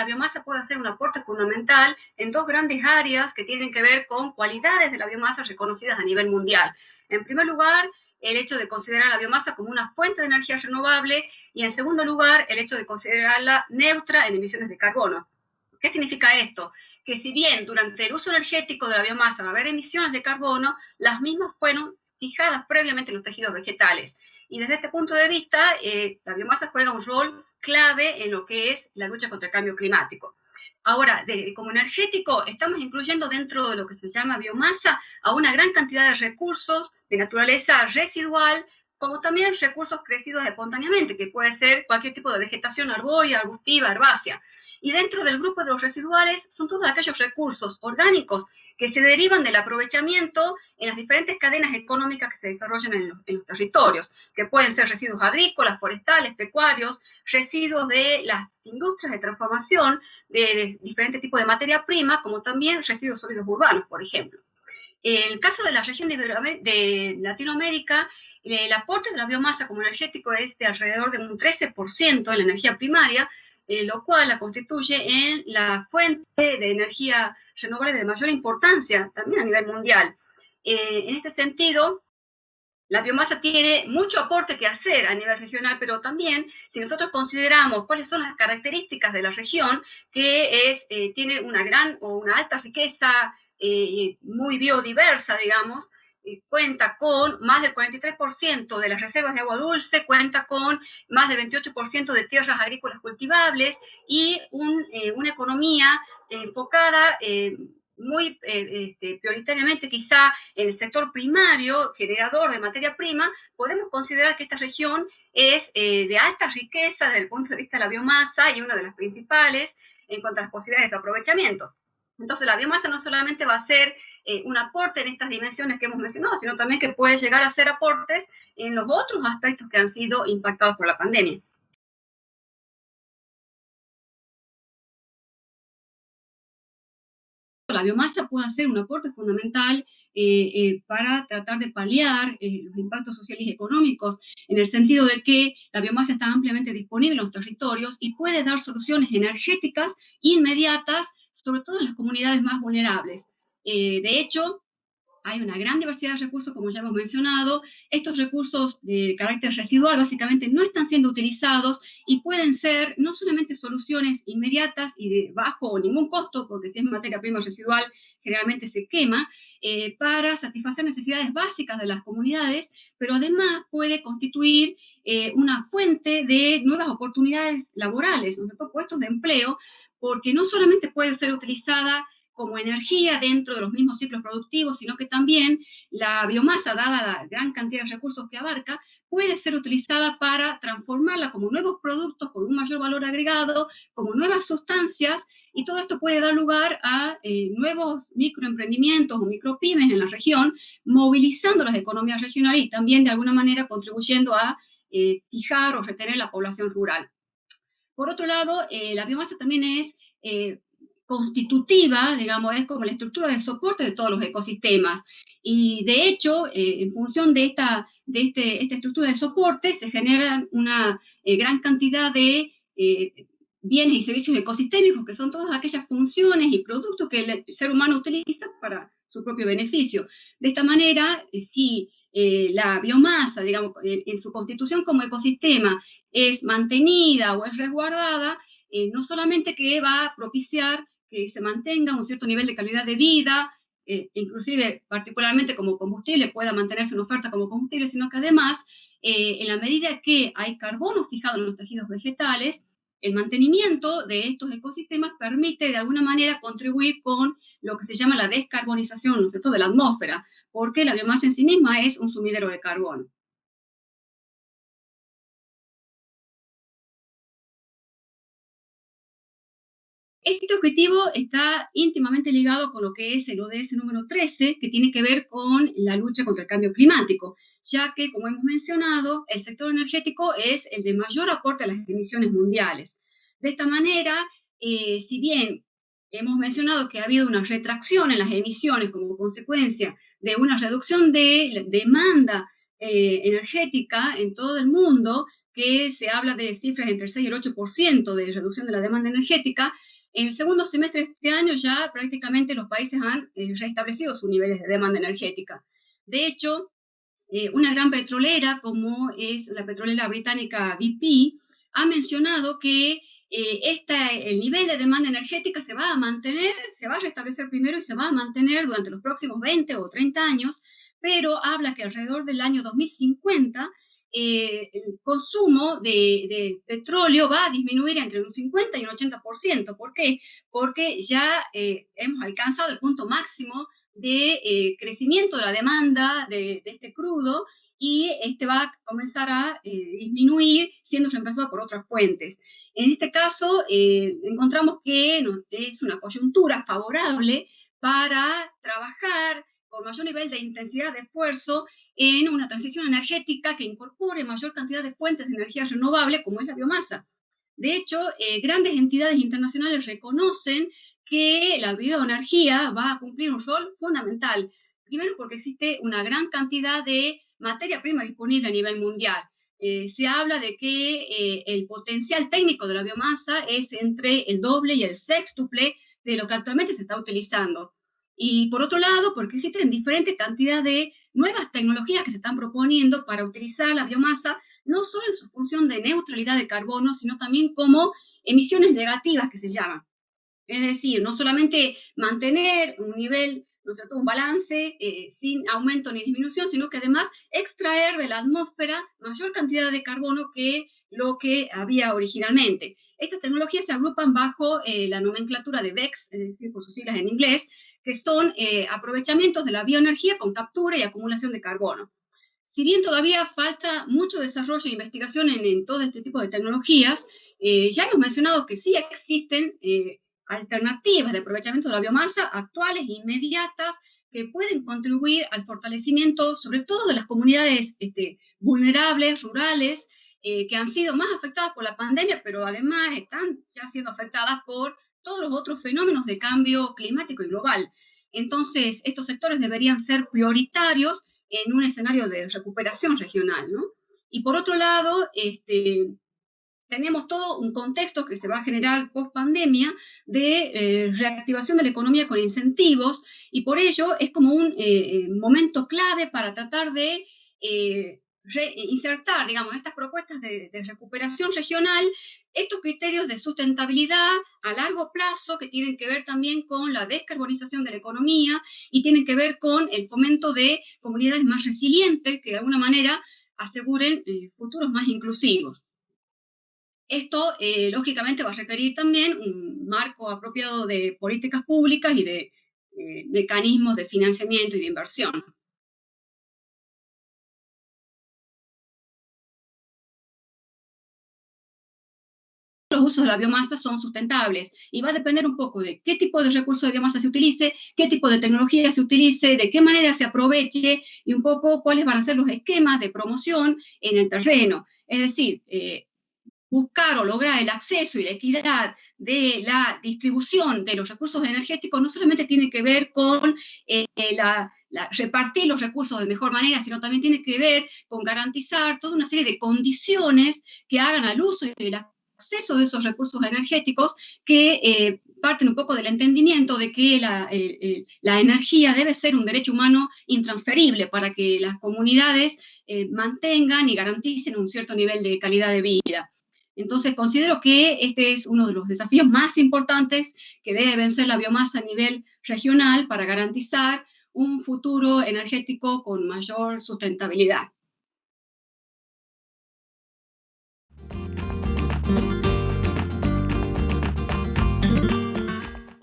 la biomasa puede hacer un aporte fundamental en dos grandes áreas que tienen que ver con cualidades de la biomasa reconocidas a nivel mundial. En primer lugar, el hecho de considerar la biomasa como una fuente de energía renovable y en segundo lugar, el hecho de considerarla neutra en emisiones de carbono. ¿Qué significa esto? Que si bien durante el uso energético de la biomasa va a haber emisiones de carbono, las mismas fueron fijadas previamente en los tejidos vegetales. Y desde este punto de vista, eh, la biomasa juega un rol clave en lo que es la lucha contra el cambio climático. Ahora, como energético, estamos incluyendo dentro de lo que se llama biomasa a una gran cantidad de recursos de naturaleza residual, como también recursos crecidos espontáneamente, que puede ser cualquier tipo de vegetación arbórea, arbustiva, herbácea. Y dentro del grupo de los residuales son todos aquellos recursos orgánicos que se derivan del aprovechamiento en las diferentes cadenas económicas que se desarrollan en los, territorios, que pueden ser residuos agrícolas, forestales, pecuarios, residuos de las industrias de transformación de, diferentes tipos de materia prima, como también residuos sólidos urbanos, por ejemplo. En el caso de la región de, Latinoamérica, el aporte de la biomasa como energético es de alrededor de un 13% en la energía primaria, eh, lo cual la constituye en la fuente de energía renovable de mayor importancia también a nivel mundial. Eh, en este sentido, la biomasa tiene mucho aporte que hacer a nivel regional, pero también si nosotros consideramos cuáles son las características de la región, que es, eh, tiene una gran o una alta riqueza muy biodiversa, digamos, cuenta con más del 43% de las reservas de agua dulce, cuenta con más del 28% de tierras agrícolas cultivables y eh, una economía enfocada eh, muy eh, este, prioritariamente quizá en el sector primario, generador de materia prima, podemos considerar que esta región es de alta riqueza desde el punto de vista de la biomasa y una de las principales en cuanto a las posibilidades de aprovechamiento. Entonces, la biomasa no solamente va a ser eh, un aporte en estas dimensiones que hemos mencionado, sino también que puede llegar a ser aportes en los otros aspectos que han sido impactados por la pandemia. La biomasa puede ser un aporte fundamental eh, eh, para tratar de paliar los impactos sociales y económicos, en el sentido de que la biomasa está ampliamente disponible en los territorios y puede dar soluciones energéticas inmediatas sobre todo en las comunidades más vulnerables. Eh, de hecho, hay una gran diversidad de recursos, como ya hemos mencionado. Estos recursos de carácter residual básicamente no están siendo utilizados y pueden ser no solamente soluciones inmediatas y de bajo o ningún costo, porque si es materia prima residual generalmente se quema, eh, para satisfacer necesidades básicas de las comunidades, pero además puede constituir eh, una fuente de nuevas oportunidades laborales, puestos de empleo, porque no solamente puede ser utilizada como energía dentro de los mismos ciclos productivos, sino que también la biomasa, dada la gran cantidad de recursos que abarca, puede ser utilizada para transformarla como nuevos productos con un mayor valor agregado, como nuevas sustancias, y todo esto puede dar lugar a eh, nuevos microemprendimientos o micropymes en la región, movilizando las economías regionales y también de alguna manera contribuyendo a eh, fijar o retener la población rural. Por otro lado, eh, la biomasa también es eh, constitutiva, digamos, es como la estructura de soporte de todos los ecosistemas. Y de hecho, eh, en función de, esta, de este, esta estructura de soporte, se generan una gran cantidad de bienes y servicios ecosistémicos, que son todas aquellas funciones y productos que el ser humano utiliza para su propio beneficio. De esta manera, si eh, la biomasa, digamos, en su constitución como ecosistema es mantenida o es resguardada, eh, no solamente que va a propiciar que se mantenga un cierto nivel de calidad de vida, eh, inclusive particularmente como combustible pueda mantenerse en oferta como combustible, sino que además, en la medida que hay carbono fijado en los tejidos vegetales, el mantenimiento de estos ecosistemas permite de alguna manera contribuir con lo que se llama la descarbonización, ¿no es cierto?, de la atmósfera, porque la biomasa en sí misma es un sumidero de carbono. Este objetivo está íntimamente ligado con lo que es el ODS número 13, que tiene que ver con la lucha contra el cambio climático, ya que, como hemos mencionado, el sector energético es el de mayor aporte a las emisiones mundiales. De esta manera, eh, si bien hemos mencionado que ha habido una retracción en las emisiones como consecuencia de una reducción de demanda eh, energética en todo el mundo, que se habla de cifras entre el 6 y el 8% de reducción de la demanda energética, en el segundo semestre de este año ya prácticamente los países han eh, restablecido sus niveles de demanda energética. De hecho, eh, una gran petrolera como es la petrolera británica BP ha mencionado que eh, el nivel de demanda energética se va a mantener, se va a restablecer primero y se va a mantener durante los próximos 20 o 30 años, pero habla que alrededor del año 2050 eh, el consumo de, petróleo va a disminuir entre un 50 y un 80%. ¿Por qué? Porque ya eh, hemos alcanzado el punto máximo de eh, crecimiento de la demanda de, este crudo y este va a comenzar a disminuir siendo reemplazado por otras fuentes. En este caso, encontramos que es una coyuntura favorable para trabajar con mayor nivel de intensidad de esfuerzo en una transición energética que incorpore mayor cantidad de fuentes de energía renovable, como es la biomasa. De hecho, eh, grandes entidades internacionales reconocen que la bioenergía va a cumplir un rol fundamental. Primero porque existe una gran cantidad de materia prima disponible a nivel mundial. Eh, se habla de que eh, el potencial técnico de la biomasa es entre el doble y el sextuple de lo que actualmente se está utilizando. Y por otro lado, porque existen diferentes cantidades de nuevas tecnologías que se están proponiendo para utilizar la biomasa, no solo en su función de neutralidad de carbono, sino también como emisiones negativas que se llaman. Es decir, no solamente mantener un nivel ¿no es cierto?, un balance eh, sin aumento ni disminución, sino que además extraer de la atmósfera mayor cantidad de carbono que lo que había originalmente. Estas tecnologías se agrupan bajo eh, la nomenclatura de BECS, es decir, por sus siglas en inglés, que son eh, aprovechamientos de la bioenergía con captura y acumulación de carbono. Si bien todavía falta mucho desarrollo e investigación en, todo este tipo de tecnologías, ya hemos mencionado que sí existen alternativas de aprovechamiento de la biomasa actuales e inmediatas que pueden contribuir al fortalecimiento, sobre todo de las comunidades este, vulnerables, rurales, eh, que han sido más afectadas por la pandemia, pero además están ya siendo afectadas por todos los otros fenómenos de cambio climático y global. Entonces, estos sectores deberían ser prioritarios en un escenario de recuperación regional, ¿no? Y por otro lado, este, tenemos todo un contexto que se va a generar post pandemia de eh, reactivación de la economía con incentivos y por ello es como un eh, momento clave para tratar de insertar, digamos, estas propuestas de, recuperación regional, estos criterios de sustentabilidad a largo plazo que tienen que ver también con la descarbonización de la economía y tienen que ver con el fomento de comunidades más resilientes que de alguna manera aseguren futuros más inclusivos. Esto, eh, lógicamente, va a requerir también un marco apropiado de políticas públicas y de eh, mecanismos de financiamiento y de inversión. Los usos de la biomasa son sustentables y va a depender un poco de qué tipo de recursos de biomasa se utilice, qué tipo de tecnología se utilice, de qué manera se aproveche y un poco cuáles van a ser los esquemas de promoción en el terreno. Es decir, eh, buscar o lograr el acceso y la equidad de la distribución de los recursos energéticos no solamente tiene que ver con eh, la, repartir los recursos de mejor manera, sino también tiene que ver con garantizar toda una serie de condiciones que hagan al uso y el acceso de esos recursos energéticos que eh, parten un poco del entendimiento de que la, la, energía debe ser un derecho humano intransferible para que las comunidades eh, mantengan y garanticen un cierto nivel de calidad de vida. Entonces, considero que este es uno de los desafíos más importantes que debe vencer la biomasa a nivel regional para garantizar un futuro energético con mayor sustentabilidad. Thank you.